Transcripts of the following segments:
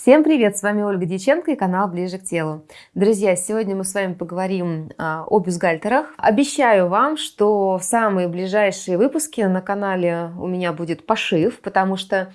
Всем привет! С вами Ольга Дьяченко и канал Ближе к телу. Друзья, сегодня мы с вами поговорим а, о бюстгальтерах. Обещаю вам, что в самые ближайшие выпуски на канале у меня будет пошив, потому что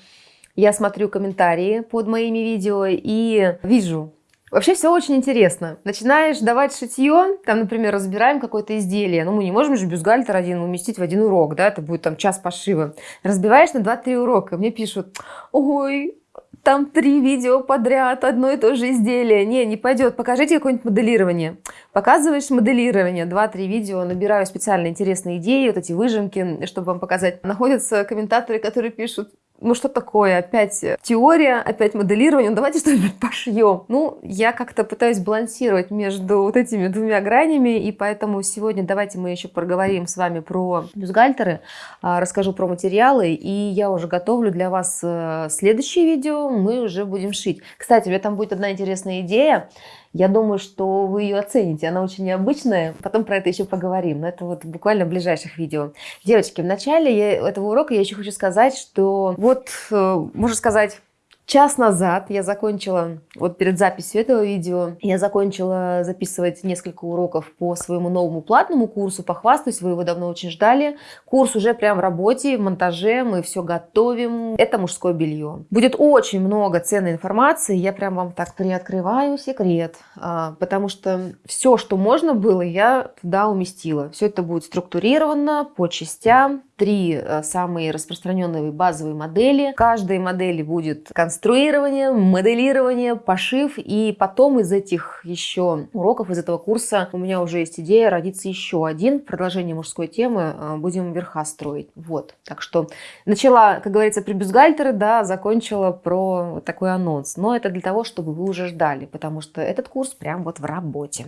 я смотрю комментарии под моими видео и вижу, Вообще все очень интересно. Начинаешь давать шитье, там, например, разбираем какое-то изделие. Ну, мы не можем же бюстгальтер один уместить в один урок, да, это будет там час пошива. Разбиваешь на 2-3 урока. Мне пишут, ой, там три видео подряд, одно и то же изделие. Не, не пойдет. Покажите какое-нибудь моделирование. Показываешь моделирование, два-три видео, набираю специально интересные идеи, вот эти выжимки, чтобы вам показать. Находятся комментаторы, которые пишут, ну что такое, опять теория, опять моделирование, ну давайте что-нибудь пошьем. Ну, я как-то пытаюсь балансировать между вот этими двумя гранями, и поэтому сегодня давайте мы еще проговорим с вами про бюстгальтеры, а, расскажу про материалы, и я уже готовлю для вас э, следующее видео, мы уже будем шить. Кстати, у меня там будет одна интересная идея, я думаю, что вы ее оцените. Она очень необычная. Потом про это еще поговорим. Но это вот буквально в ближайших видео. Девочки, в начале этого урока я еще хочу сказать, что вот, э, можно сказать, Час назад я закончила, вот перед записью этого видео, я закончила записывать несколько уроков по своему новому платному курсу. Похвастаюсь, вы его давно очень ждали. Курс уже прям в работе, в монтаже, мы все готовим. Это мужское белье. Будет очень много ценной информации, я прям вам так приоткрываю секрет, а, потому что все, что можно было, я туда уместила. Все это будет структурировано по частям, три э, самые распространенные базовые модели. В каждой модели будет конструирование, моделирование, пошив. И потом из этих еще уроков, из этого курса у меня уже есть идея родиться еще один. Продолжение мужской темы э, будем верха строить. Вот. Так что начала, как говорится, при бюстгальтеры, да, закончила про такой анонс. Но это для того, чтобы вы уже ждали, потому что этот курс прям вот в работе.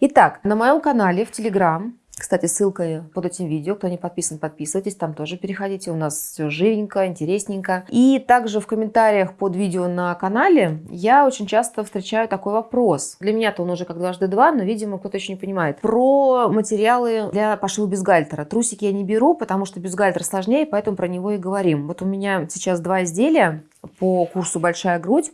Итак, на моем канале в Телеграм кстати, ссылка под этим видео. Кто не подписан, подписывайтесь. Там тоже переходите. У нас все живенько, интересненько. И также в комментариях под видео на канале я очень часто встречаю такой вопрос. Для меня-то он уже как дважды два, но, видимо, кто-то еще не понимает. Про материалы для пошива бюстгальтера. Трусики я не беру, потому что бюстгальтер сложнее, поэтому про него и говорим. Вот у меня сейчас два изделия по курсу «Большая грудь».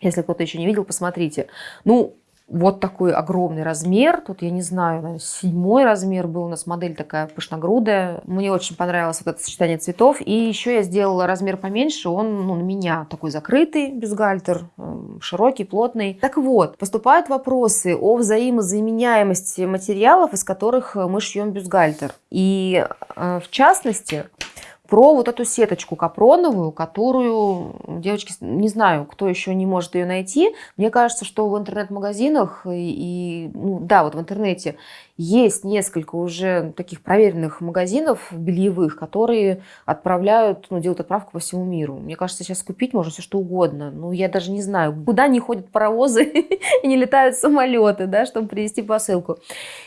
Если кто-то еще не видел, посмотрите. Ну, вот такой огромный размер. Тут, я не знаю, седьмой размер был у нас модель такая пышногрудая. Мне очень понравилось вот это сочетание цветов. И еще я сделала размер поменьше. Он ну, на меня такой закрытый бюстгальтер, эм, широкий, плотный. Так вот, поступают вопросы о взаимозаменяемости материалов, из которых мы шьем бюстгальтер. И э, в частности, про вот эту сеточку капроновую, которую, девочки, не знаю, кто еще не может ее найти. Мне кажется, что в интернет-магазинах и, ну, да, вот в интернете есть несколько уже таких проверенных магазинов бельевых, которые отправляют, ну, делают отправку по всему миру. Мне кажется, сейчас купить можно все что угодно. Ну, я даже не знаю, куда не ходят паровозы и не летают самолеты, да, чтобы привезти посылку.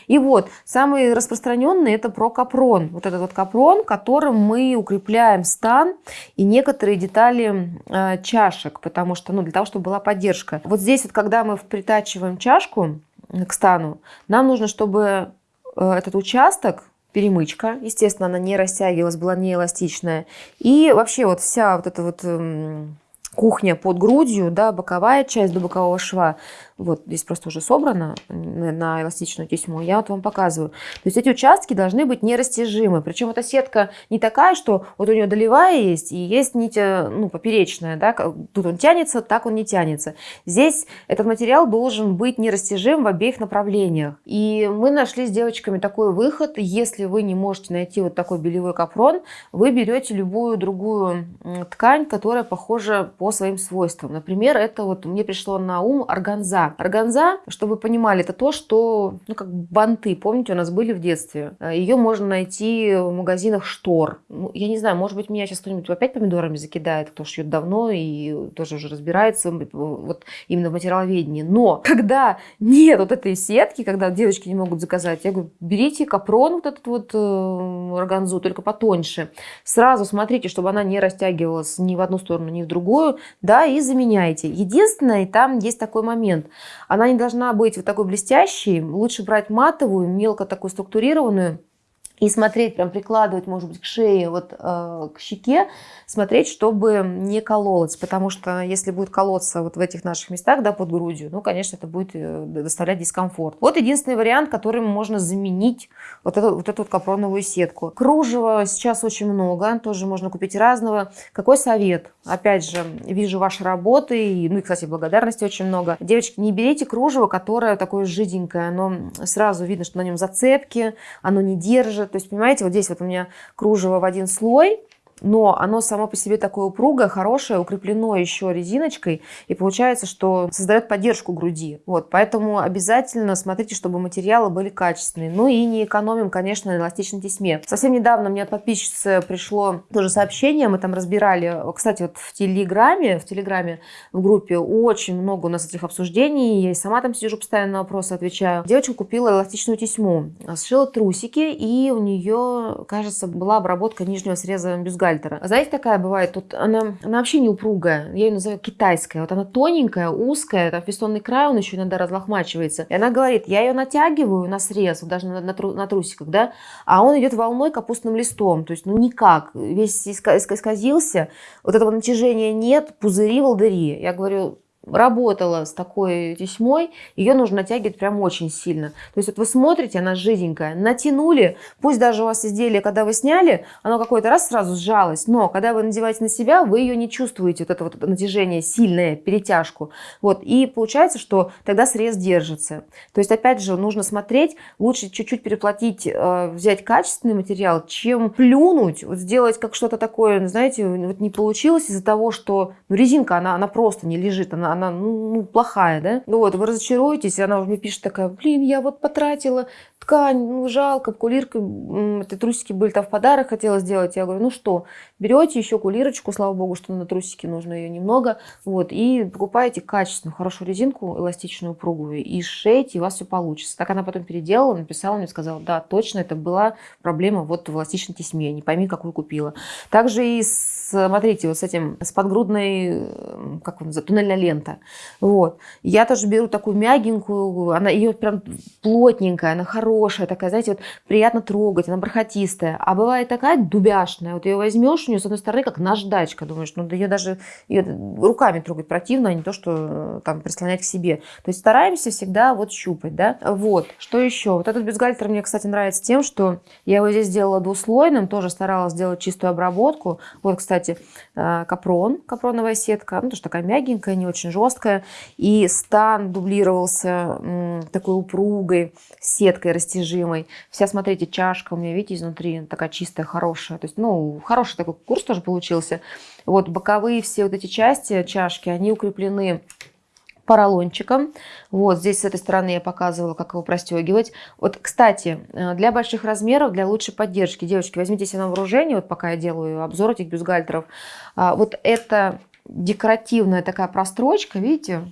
И вот, самый распространенный это про капрон. Вот этот вот капрон, которым мы укрепляем стан и некоторые детали э, чашек, потому что, ну, для того, чтобы была поддержка. Вот здесь вот, когда мы притачиваем чашку, к стану, нам нужно, чтобы э, этот участок, перемычка, естественно, она не растягивалась, была не эластичная, и вообще вот вся вот эта вот эм, кухня под грудью, да, боковая часть до бокового шва, вот здесь просто уже собрано на эластичную тесьму, я вот вам показываю. То есть эти участки должны быть нерастяжимы. Причем эта сетка не такая, что вот у нее долевая есть и есть нить э, ну, поперечная. Да? Тут он тянется, так он не тянется. Здесь этот материал должен быть нерастяжим в обеих направлениях. И мы нашли с девочками такой выход. Если вы не можете найти вот такой белевой капрон, вы берете любую другую ткань, которая похожа по своим свойствам. Например, это вот мне пришло на ум органза органза. чтобы вы понимали, это то, что, ну, как банты, помните, у нас были в детстве. Э, Ее можно найти в магазинах штор. Ну, я не знаю, может быть, меня сейчас кто-нибудь опять помидорами закидает, кто шьет давно и тоже уже разбирается вот именно в материаловедении. Но когда нет вот этой сетки, когда девочки не могут заказать, я говорю, берите капрон, вот этот вот э, органзу, только потоньше. Сразу смотрите, чтобы она не растягивалась ни в одну сторону, ни в другую, да, и заменяйте. Единственное, там есть такой момент. Она не должна быть вот такой блестящей. Лучше брать матовую, мелко такую структурированную. И смотреть, прям прикладывать, может быть, к шее, вот э, к щеке, смотреть, чтобы не кололось, потому что если будет колоться вот в этих наших местах, да, под грудью, ну, конечно, это будет э, доставлять дискомфорт. Вот единственный вариант, которым можно заменить вот эту вот, эту вот капроновую сетку. Кружева сейчас очень много, тоже можно купить разного. Какой совет? Опять же, вижу ваши работы, и, ну и, кстати, благодарности очень много. Девочки, не берите кружево, которое такое жиденькое, оно сразу видно, что на нем зацепки, оно не держит, то есть, понимаете, вот здесь вот у меня кружево в один слой, но оно само по себе такое упругое, хорошее, укреплено еще резиночкой, и получается, что создает поддержку груди. Вот, поэтому обязательно смотрите, чтобы материалы были качественные. Ну и не экономим, конечно, на эластичной тесьме. Совсем недавно мне от подписчицы пришло тоже сообщение, мы там разбирали, кстати, вот в Телеграме, в Телеграме, в группе очень много у нас этих обсуждений, я и сама там сижу, постоянно на вопросы отвечаю. Девочка купила эластичную тесьму, сшила трусики, и у нее, кажется, была обработка нижнего среза бюстгальтера гальтера. Знаете, такая бывает, тут она, она вообще не упругая, я ее называю китайская. Вот она тоненькая, узкая, там фестонный край, он еще иногда разлохмачивается. И она говорит, я ее натягиваю на срез, даже на, на, на трусиках, да, а он идет волной капустным листом, то есть ну никак, весь исказился, вот этого натяжения нет, пузыри, волдыри. Я говорю, работала с такой тесьмой, ее нужно натягивать прям очень сильно. То есть вот вы смотрите, она жиденькая, натянули, пусть даже у вас изделие, когда вы сняли, оно какой-то раз сразу сжалось, но когда вы надеваете на себя, вы ее не чувствуете, вот это вот натяжение сильное, перетяжку. Вот, и получается, что тогда срез держится. То есть опять же нужно смотреть, лучше чуть-чуть переплатить, э, взять качественный материал, чем плюнуть, вот сделать как что-то такое, знаете, вот не получилось из-за того, что ну, резинка, она, она просто не лежит, она она ну, ну, плохая, да? Ну вот, вы разочаруетесь, она уже мне пишет такая, блин, я вот потратила ткань, ну жалко, кулирка, эти трусики были там в подарок, хотела сделать. Я говорю, ну что, берете еще кулирочку, слава богу, что на трусики нужно ее немного, вот, и покупаете качественную, хорошую резинку, эластичную, упругую, и шейте, и у вас все получится. Так она потом переделала, написала мне, сказала, да, точно, это была проблема вот в эластичной тесьме, не пойми, какую купила. Также и смотрите, вот с этим, с подгрудной, как он называется, туннельная лента. Вот. Я тоже беру такую мягенькую, она ее прям плотненькая, она хорошая, такая, знаете, вот приятно трогать, она бархатистая. А бывает такая дубяшная, вот ее возьмешь, у нее с одной стороны как наждачка, думаешь, ну ее даже ее руками трогать противно, а не то, что э, там прислонять к себе. То есть стараемся всегда вот щупать, да. Вот, что еще? Вот этот бюстгальтер мне, кстати, нравится тем, что я его здесь сделала двуслойным, тоже старалась сделать чистую обработку. Вот, кстати, э, капрон, капроновая сетка, ну, тоже такая мягенькая, не очень жесткая. И стан дублировался такой упругой сеткой растяжимой. Вся, смотрите, чашка у меня, видите, изнутри такая чистая, хорошая. То есть, ну, хороший такой курс тоже получился. Вот боковые все вот эти части чашки, они укреплены поролончиком. Вот здесь с этой стороны я показывала, как его простегивать. Вот, кстати, э, для больших размеров, для лучшей поддержки, девочки, возьмите себе на вооружение, вот пока я делаю обзор этих бюстгальтеров. А, вот это декоративная такая прострочка, видите,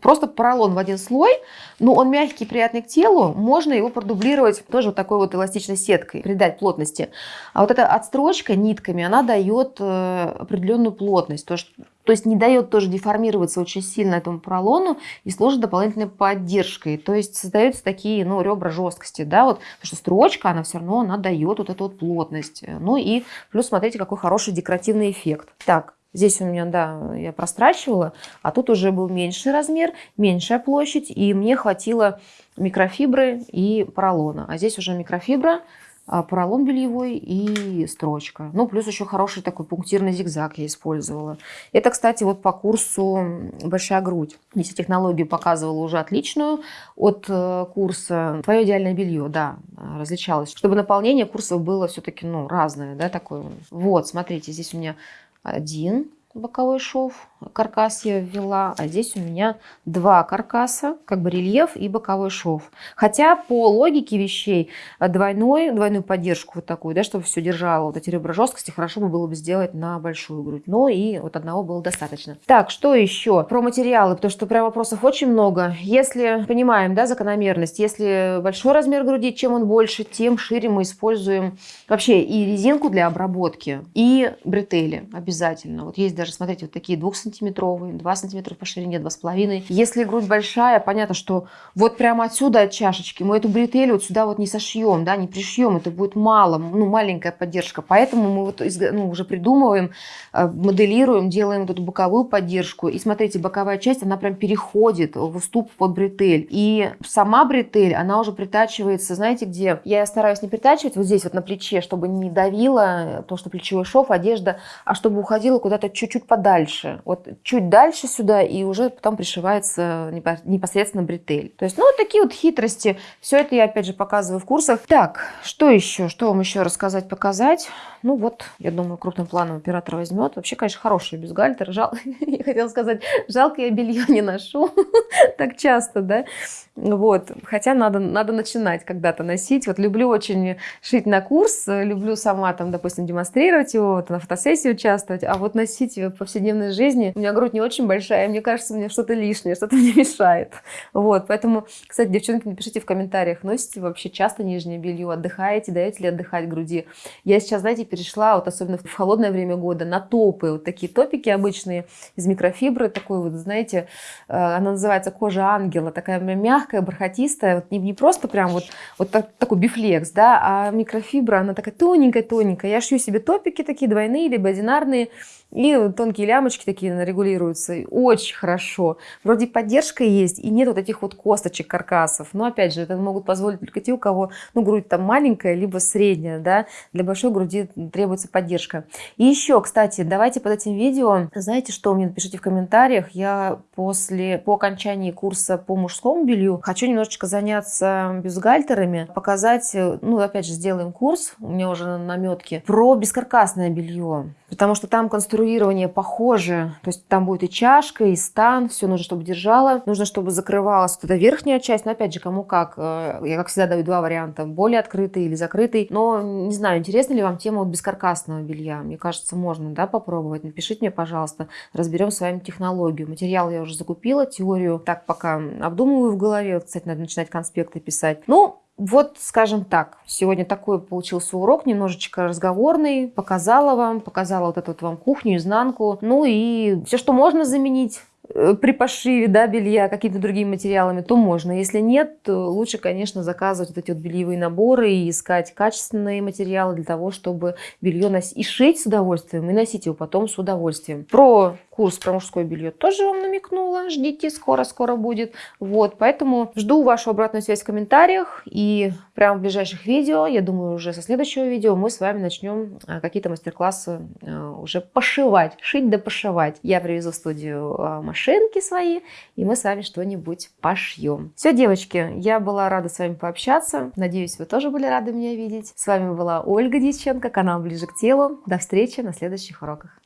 просто поролон в один слой, но он мягкий, приятный к телу, можно его продублировать тоже вот такой вот эластичной сеткой, придать плотности. А вот эта отстрочка нитками, она дает э, определенную плотность, то, есть, то есть не дает тоже деформироваться очень сильно этому поролону и служит дополнительной поддержкой. То есть создаются такие ну, ребра жесткости, да, вот, потому что строчка, она все равно, она дает вот эту вот плотность. Ну и плюс смотрите, какой хороший декоративный эффект. Так, Здесь у меня, да, я прострачивала, а тут уже был меньший размер, меньшая площадь, и мне хватило микрофибры и поролона. А здесь уже микрофибра, поролон бельевой и строчка. Ну, плюс еще хороший такой пунктирный зигзаг я использовала. Это, кстати, вот по курсу «Большая грудь». Здесь технологию показывала уже отличную от э, курса «Твое идеальное белье», да, различалось. Чтобы наполнение курсов было все-таки, ну, разное, да, такое. Вот, смотрите, здесь у меня один боковой шов, каркас я ввела, а здесь у меня два каркаса, как бы рельеф и боковой шов. Хотя по логике вещей двойной, двойную поддержку вот такую, да, чтобы все держало, вот эти ребра жесткости, хорошо бы было бы сделать на большую грудь. Но и вот одного было достаточно. Так, что еще? Про материалы, потому что прям вопросов очень много. Если понимаем, да, закономерность, если большой размер груди, чем он больше, тем шире мы используем вообще и резинку для обработки, и бретели обязательно. Вот есть даже даже, смотрите, вот такие 2-сантиметровые, 2 сантиметра по ширине, 2,5. Если грудь большая, понятно, что вот прямо отсюда от чашечки мы эту бретель вот сюда вот не сошьем, да, не пришьем, это будет мало, ну, маленькая поддержка. Поэтому мы вот ну, уже придумываем, э, моделируем, делаем вот эту боковую поддержку. И смотрите, боковая часть, она прям переходит в уступ под бретель. И сама бретель, она уже притачивается, знаете где? Я стараюсь не притачивать вот здесь вот на плече, чтобы не давило то, что плечевой шов, одежда, а чтобы уходила куда-то чуть-чуть подальше. Вот чуть дальше сюда, и уже потом пришивается непосредственно бретель. То есть, ну, вот такие вот хитрости. Все это я, опять же, показываю в курсах. Так, что еще? Что вам еще рассказать, показать? Ну, вот, я думаю, крупным планом оператор возьмет. Вообще, конечно, хороший бюстгальтер. Жал... я хотела сказать, жалко, я белье не ношу так часто, да? Вот. Хотя надо, надо начинать когда-то носить. Вот люблю очень шить на курс, люблю сама там, допустим, демонстрировать его, вот, на фотосессии участвовать, а вот носить в повседневной жизни, у меня грудь не очень большая, мне кажется, мне что-то лишнее, что-то мне мешает. Вот. Поэтому, кстати, девчонки, напишите в комментариях, носите вообще часто нижнее белье, отдыхаете, даете ли отдыхать груди. Я сейчас, знаете, перешла, вот особенно в холодное время года, на топы, вот такие топики обычные из микрофибры, такой вот, знаете, э, она называется кожа ангела, такая мягкая, бархатистая, вот не, не просто прям вот, вот так, такой бифлекс, да, а микрофибра, она такая тоненькая-тоненькая. Я шью себе топики такие двойные, либо одинарные, и тонкие лямочки такие регулируются. Очень хорошо. Вроде поддержка есть, и нет вот этих вот косточек, каркасов. Но опять же, это могут позволить только те, у кого ну, грудь там маленькая, либо средняя. Да? Для большой груди требуется поддержка. И еще, кстати, давайте под этим видео, знаете что, мне напишите в комментариях. Я после, по окончании курса по мужскому белью хочу немножечко заняться бюстгальтерами, показать, ну, опять же, сделаем курс, у меня уже на наметке, про бескаркасное белье. Потому что там конструирование похоже. То есть там будет и чашка, и стан. Все нужно, чтобы держала. Нужно, чтобы закрывалась вот эта верхняя часть. Но опять же, кому как. Э, я, как всегда, даю два варианта. Более открытый или закрытый. Но не знаю, интересна ли вам тема вот бескаркасного белья. Мне кажется, можно да, попробовать. Напишите мне, пожалуйста. Разберем с вами технологию. Материал я уже закупила. Теорию так пока обдумываю в голове. Кстати, надо начинать конспекты писать. Ну, вот, скажем так, сегодня такой получился урок, немножечко разговорный. Показала вам, показала вот эту вот вам кухню, изнанку. Ну и все, что можно заменить Э, при пошиве да, белья какими-то другими материалами, то можно. Если нет, то лучше, конечно, заказывать вот эти вот бельевые наборы и искать качественные материалы для того, чтобы белье носить и шить с удовольствием, и носить его потом с удовольствием. Про курс про мужское белье тоже вам намекнула. Ждите, скоро-скоро будет. Вот, поэтому жду вашу обратную связь в комментариях. И прямо в ближайших видео, я думаю, уже со следующего видео мы с вами начнем э, какие-то мастер-классы э, уже пошивать, шить да пошивать. Я привезу в студию машину машинки свои, и мы с вами что-нибудь пошьем. Все, девочки, я была рада с вами пообщаться. Надеюсь, вы тоже были рады меня видеть. С вами была Ольга Дьяченко, канал Ближе к телу. До встречи на следующих уроках.